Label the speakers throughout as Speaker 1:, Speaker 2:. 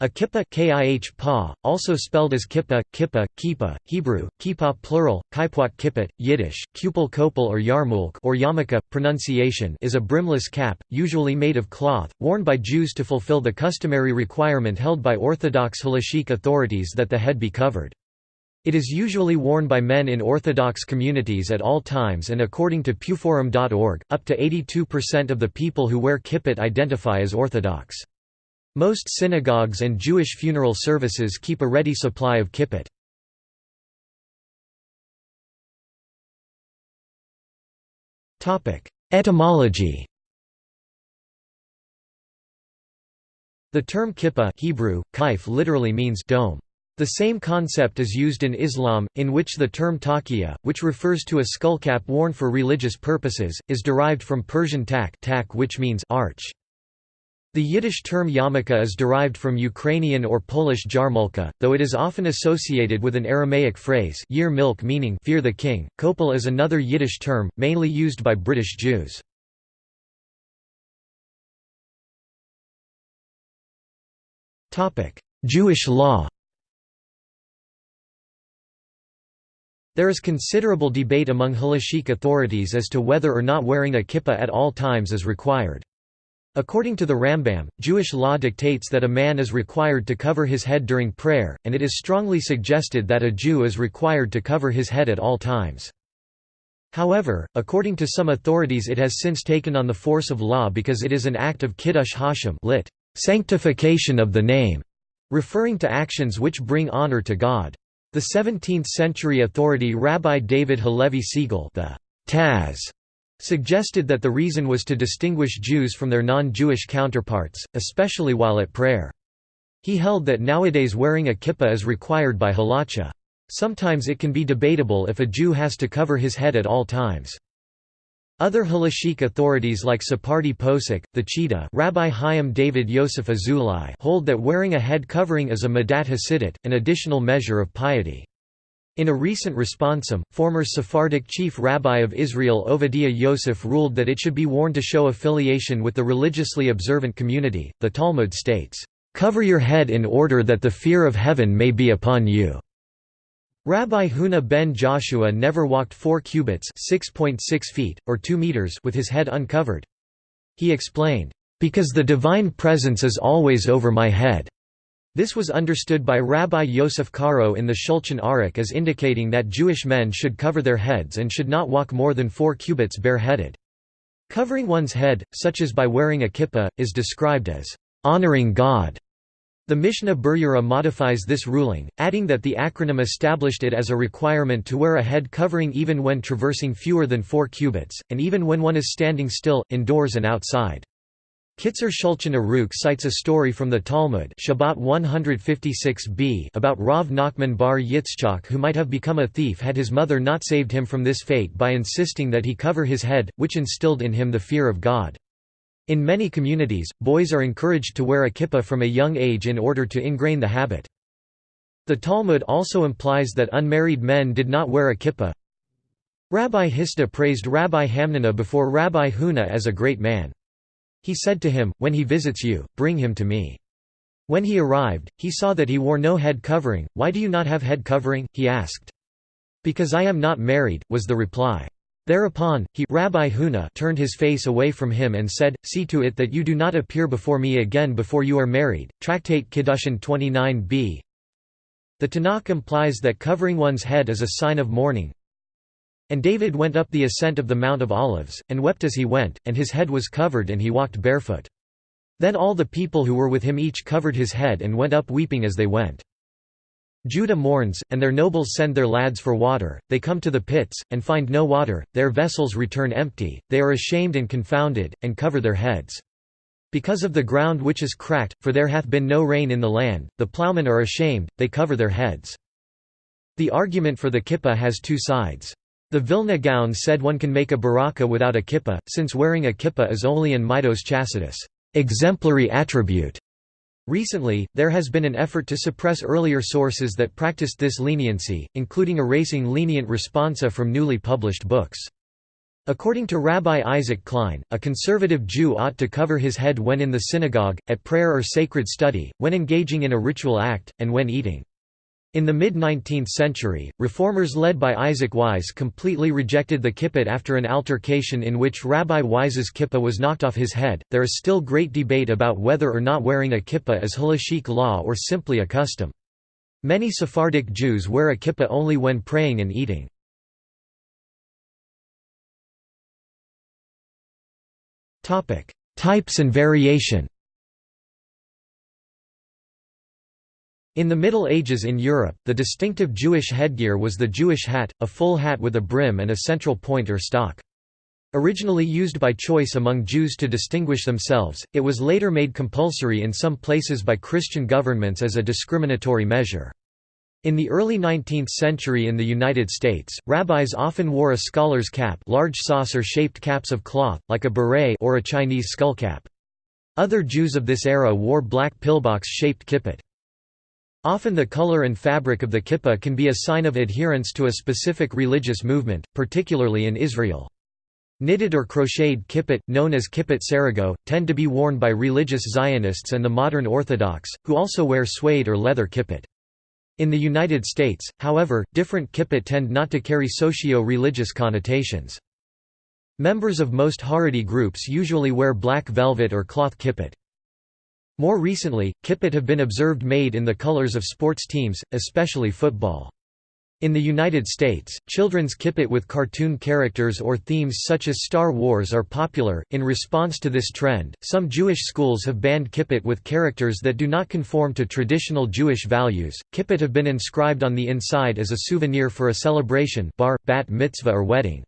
Speaker 1: A kippah also spelled as kippah, kippah, kippah, Hebrew, kippah plural, kippot kippot, Yiddish, kupel kopel or yarmulke or yarmulke, pronunciation is a brimless cap, usually made of cloth, worn by Jews to fulfill the customary requirement held by Orthodox halachic authorities that the head be covered. It is usually worn by men in Orthodox communities at all times and according to pewforum.org, up to 82% of the people who wear kippot identify as Orthodox. Most synagogues and Jewish funeral services keep a ready supply of kippot. Etymology The term kippah Hebrew, kaif literally means dome. The same concept is used in Islam, in which the term taqiyya, which refers to a skullcap worn for religious purposes, is derived from Persian tak, tak which means arch. The Yiddish term yarmulke is derived from Ukrainian or Polish jarmulka, though it is often associated with an Aramaic phrase year milk meaning fear the king. Kopel is another Yiddish term, mainly used by British Jews. Jewish law There is considerable debate among halachic authorities as to whether or not wearing a kippah at all times is required. According to the Rambam, Jewish law dictates that a man is required to cover his head during prayer, and it is strongly suggested that a Jew is required to cover his head at all times. However, according to some authorities it has since taken on the force of law because it is an act of kiddush Hashem lit, sanctification of the name, referring to actions which bring honor to God. The 17th-century authority Rabbi David Halevi Segal the Taz suggested that the reason was to distinguish Jews from their non-Jewish counterparts, especially while at prayer. He held that nowadays wearing a kippah is required by halacha. Sometimes it can be debatable if a Jew has to cover his head at all times. Other halachic authorities like Sephardi Posek, the Chida Rabbi Chaim David Yosef Azulai hold that wearing a head covering is a madat hasidut, an additional measure of piety. In a recent responsum, former Sephardic chief rabbi of Israel Ovadiah Yosef ruled that it should be worn to show affiliation with the religiously observant community. The Talmud states, "Cover your head in order that the fear of heaven may be upon you." Rabbi Huna ben Joshua never walked 4 cubits, 6.6 feet or 2 meters with his head uncovered. He explained, "Because the divine presence is always over my head." This was understood by Rabbi Yosef Karo in the Shulchan Aruch as indicating that Jewish men should cover their heads and should not walk more than four cubits bareheaded. Covering one's head, such as by wearing a kippah, is described as honoring God. The Mishnah Berurah modifies this ruling, adding that the acronym established it as a requirement to wear a head covering even when traversing fewer than four cubits, and even when one is standing still, indoors and outside. Kitzur Shulchan Aruch cites a story from the Talmud Shabbat 156b about Rav Nachman bar Yitzchak who might have become a thief had his mother not saved him from this fate by insisting that he cover his head, which instilled in him the fear of God. In many communities, boys are encouraged to wear a kippah from a young age in order to ingrain the habit. The Talmud also implies that unmarried men did not wear a kippah. Rabbi Hisda praised Rabbi Hamnuna before Rabbi Huna as a great man. He said to him, When he visits you, bring him to me. When he arrived, he saw that he wore no head covering. Why do you not have head covering? he asked. Because I am not married, was the reply. Thereupon, he Rabbi Huna turned his face away from him and said, See to it that you do not appear before me again before you are married. Tractate Kiddushin 29b The Tanakh implies that covering one's head is a sign of mourning, and David went up the ascent of the Mount of Olives, and wept as he went, and his head was covered and he walked barefoot. Then all the people who were with him each covered his head and went up weeping as they went. Judah mourns, and their nobles send their lads for water, they come to the pits, and find no water, their vessels return empty, they are ashamed and confounded, and cover their heads. Because of the ground which is cracked, for there hath been no rain in the land, the ploughmen are ashamed, they cover their heads. The argument for the kippah has two sides. The Vilna Gaon said one can make a baraka without a kippah, since wearing a kippah is only an mitos chassidus exemplary attribute. Recently, there has been an effort to suppress earlier sources that practiced this leniency, including erasing lenient responsa from newly published books. According to Rabbi Isaac Klein, a conservative Jew ought to cover his head when in the synagogue, at prayer or sacred study, when engaging in a ritual act, and when eating. In the mid-19th century, reformers led by Isaac Wise completely rejected the kippah after an altercation in which Rabbi Wise's kippah was knocked off his head. There is still great debate about whether or not wearing a kippah is halachic law or simply a custom. Many Sephardic Jews wear a kippah only when praying and eating. Types and variation In the Middle Ages in Europe, the distinctive Jewish headgear was the Jewish hat, a full hat with a brim and a central point or stock. Originally used by choice among Jews to distinguish themselves, it was later made compulsory in some places by Christian governments as a discriminatory measure. In the early 19th century in the United States, rabbis often wore a scholar's cap large saucer-shaped caps of cloth, like a beret or a Chinese skullcap. Other Jews of this era wore black pillbox-shaped kippot. Often the color and fabric of the kippah can be a sign of adherence to a specific religious movement, particularly in Israel. Knitted or crocheted kippot, known as kippot sarago, tend to be worn by religious Zionists and the modern Orthodox, who also wear suede or leather kippot. In the United States, however, different kippot tend not to carry socio-religious connotations. Members of most Haredi groups usually wear black velvet or cloth kippot. More recently, kippot have been observed made in the colors of sports teams, especially football. In the United States, children's kippot with cartoon characters or themes such as Star Wars are popular. In response to this trend, some Jewish schools have banned kippot with characters that do not conform to traditional Jewish values. Kippot have been inscribed on the inside as a souvenir for a celebration, bar, bat mitzvah, or wedding.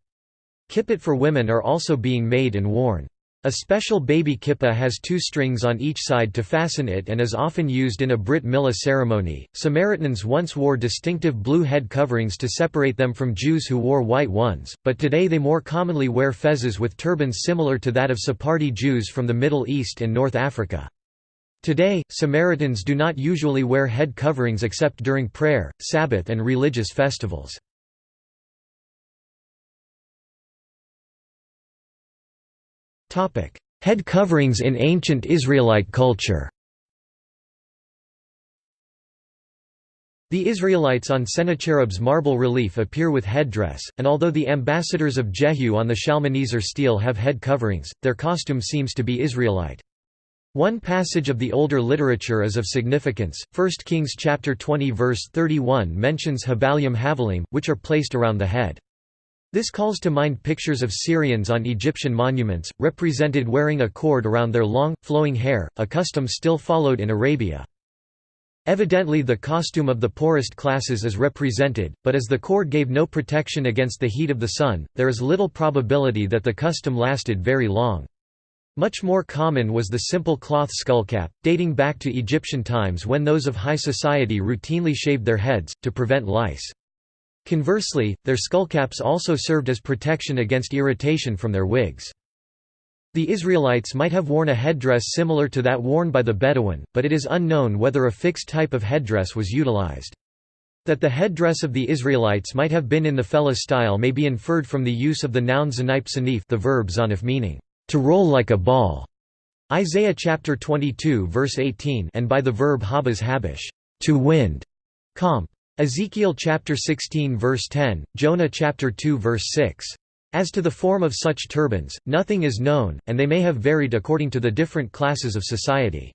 Speaker 1: Kippot for women are also being made and worn. A special baby kippah has two strings on each side to fasten it and is often used in a Brit Milah ceremony. Samaritans once wore distinctive blue head coverings to separate them from Jews who wore white ones, but today they more commonly wear fezzes with turbans similar to that of Sephardi Jews from the Middle East and North Africa. Today, Samaritans do not usually wear head coverings except during prayer, Sabbath, and religious festivals. Head coverings in ancient Israelite culture The Israelites on Sennacherib's marble relief appear with headdress, and although the ambassadors of Jehu on the Shalmaneser stele have head coverings, their costume seems to be Israelite. One passage of the older literature is of significance, 1 Kings chapter 20 verse 31 mentions Habalim Havalim, which are placed around the head. This calls to mind pictures of Syrians on Egyptian monuments, represented wearing a cord around their long, flowing hair, a custom still followed in Arabia. Evidently the costume of the poorest classes is represented, but as the cord gave no protection against the heat of the sun, there is little probability that the custom lasted very long. Much more common was the simple cloth skullcap, dating back to Egyptian times when those of high society routinely shaved their heads, to prevent lice. Conversely, their skullcaps also served as protection against irritation from their wigs. The Israelites might have worn a headdress similar to that worn by the Bedouin, but it is unknown whether a fixed type of headdress was utilized. That the headdress of the Israelites might have been in the fellah style may be inferred from the use of the noun zanip sanif the verb zanif meaning, to roll like a ball, Isaiah chapter 22 verse 18 and by the verb habaz habish, to wind, comp. Ezekiel chapter 16 verse 10, Jonah chapter 2 verse 6. As to the form of such turbans, nothing is known, and they may have varied according to the different classes of society.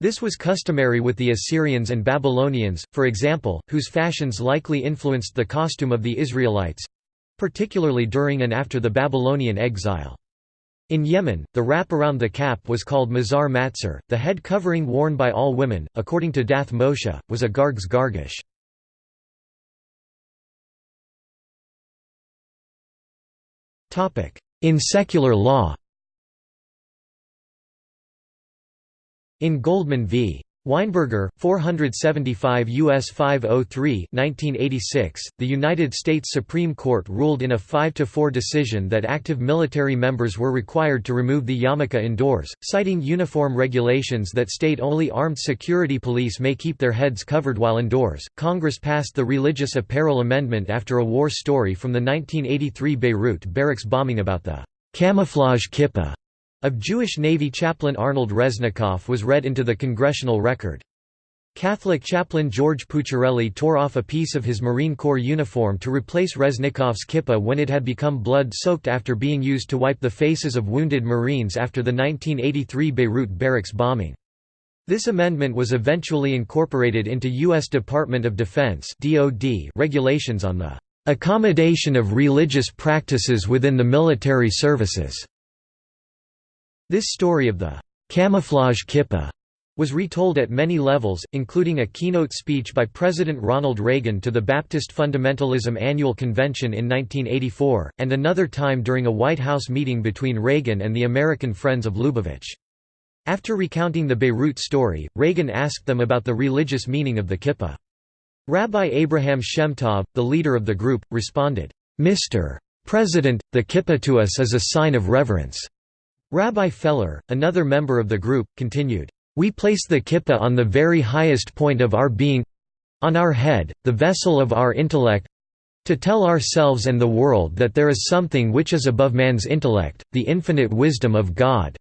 Speaker 1: This was customary with the Assyrians and Babylonians, for example, whose fashions likely influenced the costume of the Israelites—particularly during and after the Babylonian exile. In Yemen, the wrap around the cap was called mazar matzar. The head covering worn by all women, according to Dath Moshe, was a garg's gargish. In secular law In Goldman v. Weinberger, 475 U.S. 503 1986, the United States Supreme Court ruled in a 5–4 decision that active military members were required to remove the yarmulke indoors, citing uniform regulations that state only armed security police may keep their heads covered while indoors. Congress passed the Religious Apparel Amendment after a war story from the 1983 Beirut barracks bombing about the camouflage kippah of Jewish Navy chaplain Arnold Resnikoff was read into the congressional record. Catholic chaplain George Pucciarelli tore off a piece of his Marine Corps uniform to replace Resnikoff's kippah when it had become blood-soaked after being used to wipe the faces of wounded Marines after the 1983 Beirut barracks bombing. This amendment was eventually incorporated into U.S. Department of Defense regulations on the "...accommodation of religious practices within the military services." This story of the camouflage kippah was retold at many levels, including a keynote speech by President Ronald Reagan to the Baptist Fundamentalism Annual Convention in 1984, and another time during a White House meeting between Reagan and the American Friends of Lubavitch. After recounting the Beirut story, Reagan asked them about the religious meaning of the kippah. Rabbi Abraham Shemtov, the leader of the group, responded, "'Mr. President, the kippah to us is a sign of reverence. Rabbi Feller, another member of the group, continued, "...we place the kippah on the very highest point of our being—on our head, the vessel of our intellect—to tell ourselves and the world that there is something which is above man's intellect, the infinite wisdom of God."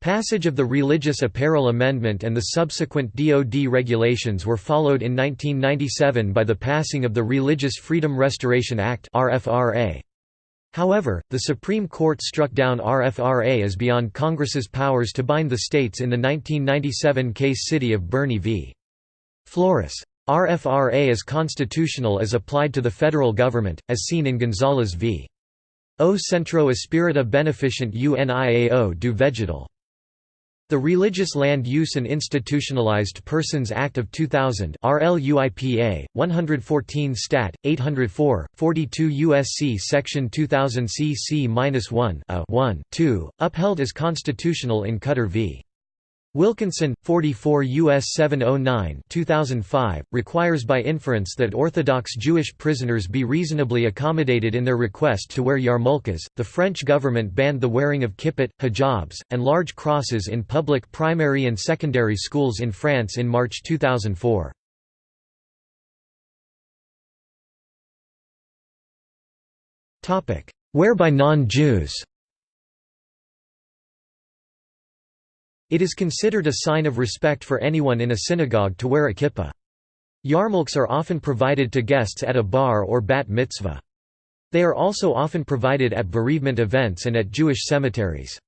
Speaker 1: Passage of the Religious Apparel Amendment and the subsequent DoD regulations were followed in 1997 by the passing of the Religious Freedom Restoration Act RFRA. However, the Supreme Court struck down RFRA as beyond Congress's powers to bind the states in the 1997 case City of Boerne v. Flores. RFRA is constitutional as applied to the federal government, as seen in Gonzales v. O Centro Espírita Beneficente Uniao do Vegetal. The Religious Land Use and Institutionalized Persons Act of 2000 RLUIPA, 114 Stat. 804, 42 U.S.C. Section 2000 cc-1 1, 2, upheld as constitutional in Cutter v. Wilkinson, 44 U.S. 709 2005, requires by inference that Orthodox Jewish prisoners be reasonably accommodated in their request to wear yarmulkes. The French government banned the wearing of kippot, hijabs, and large crosses in public primary and secondary schools in France in March 2004. Wear by non-Jews It is considered a sign of respect for anyone in a synagogue to wear a kippah. Yarmulkes are often provided to guests at a bar or bat mitzvah. They are also often provided at bereavement events and at Jewish cemeteries.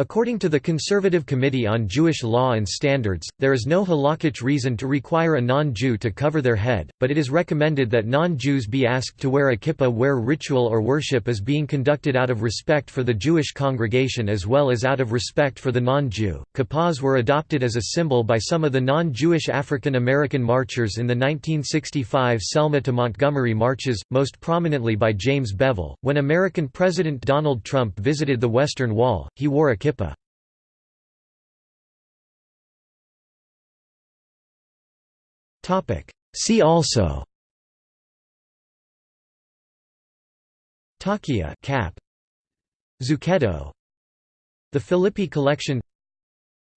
Speaker 1: According to the Conservative Committee on Jewish Law and Standards, there is no halakhic reason to require a non-Jew to cover their head, but it is recommended that non-Jews be asked to wear a kippah where ritual or worship is being conducted out of respect for the Jewish congregation as well as out of respect for the non-Jew. Kippahs were adopted as a symbol by some of the non-Jewish African American marchers in the 1965 Selma to Montgomery marches, most prominently by James Bevel. When American President Donald Trump visited the Western Wall, he wore a kippah kippah. See also. Takia cap. Zucchetto. The Philippi collection.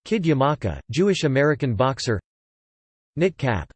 Speaker 1: Kid Yamaka, Jewish-American boxer. Knit cap